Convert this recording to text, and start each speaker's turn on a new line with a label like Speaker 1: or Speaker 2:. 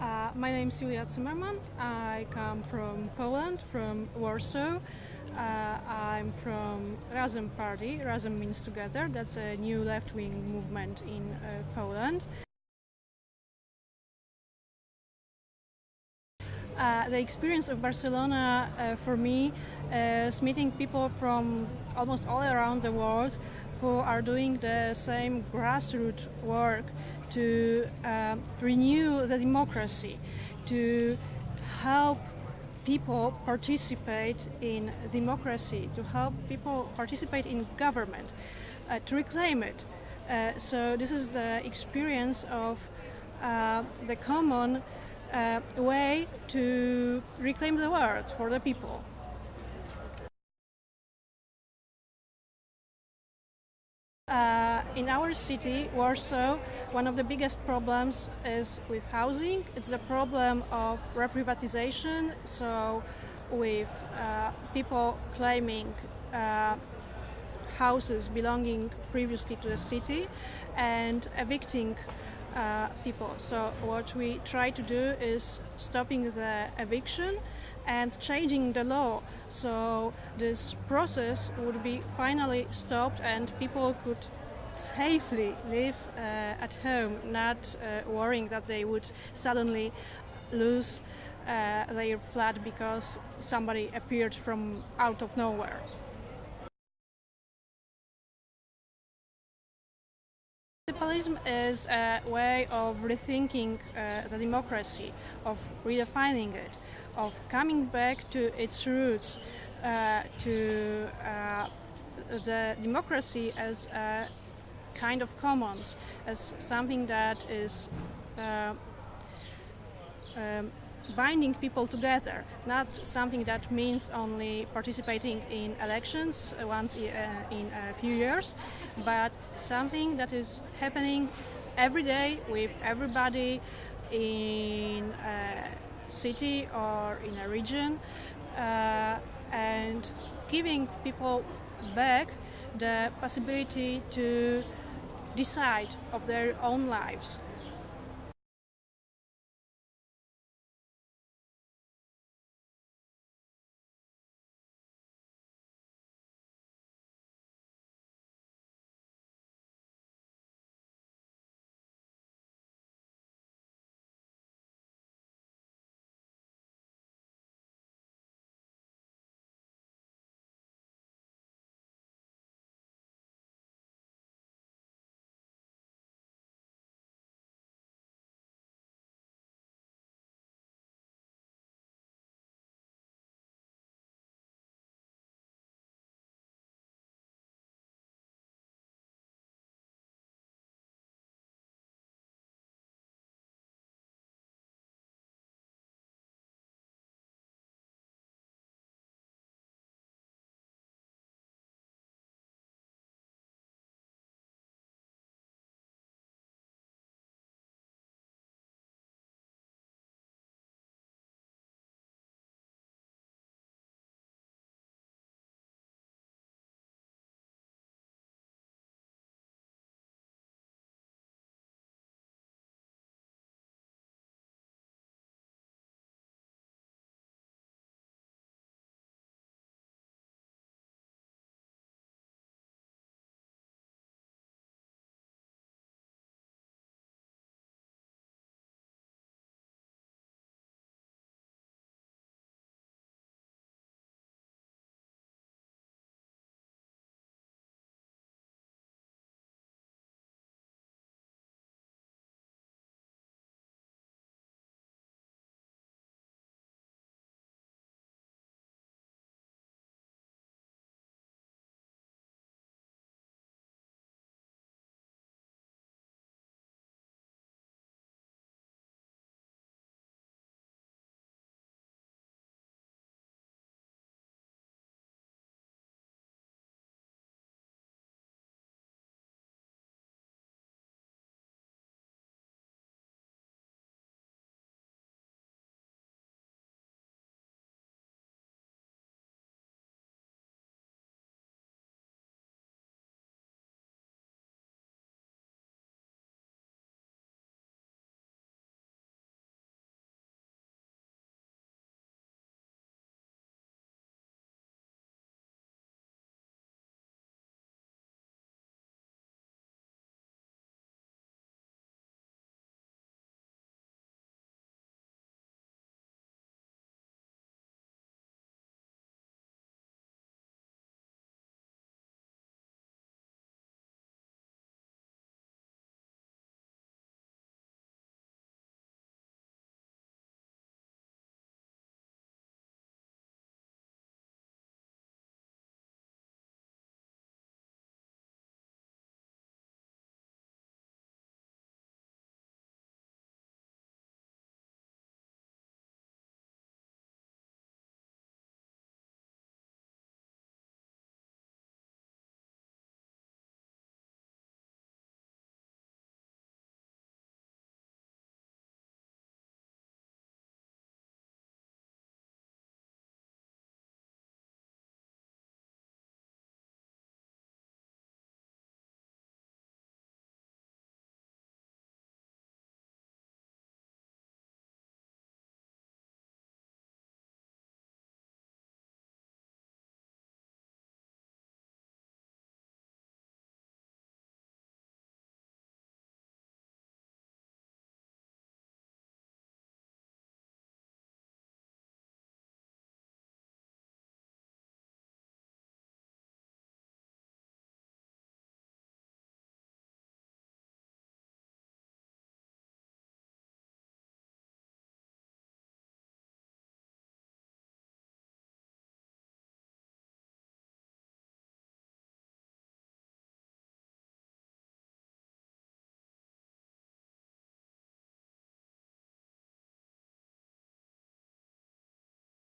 Speaker 1: Uh, my name is Julia Zimmerman. I come from Poland, from Warsaw. Uh, I'm from Razem Party. Razem means together. That's a new left-wing movement in uh, Poland. Uh, the experience of Barcelona uh, for me is meeting people from almost all around the world who are doing the same grassroots work to uh, renew the democracy, to help people participate in democracy, to help people participate in government, uh, to reclaim it. Uh, so this is the experience of uh, the common uh, way to reclaim the world for the people. In our city, Warsaw, one of the biggest problems is with housing. It's the problem of reprivatization, so with uh, people claiming uh, houses belonging previously to the city and evicting uh, people. So what we try to do is stopping the eviction and changing the law so this process would be finally stopped and people could safely live uh, at home, not uh, worrying that they would suddenly lose uh, their flat because somebody appeared from out of nowhere. Municipalism is a way of rethinking uh, the democracy, of redefining it, of coming back to its roots, uh, to uh, the democracy as a kind of commons, as something that is uh, um, binding people together, not something that means only participating in elections once uh, in a few years, but something that is happening every day with everybody in a city or in a region uh, and giving people back the possibility to decide of their own lives.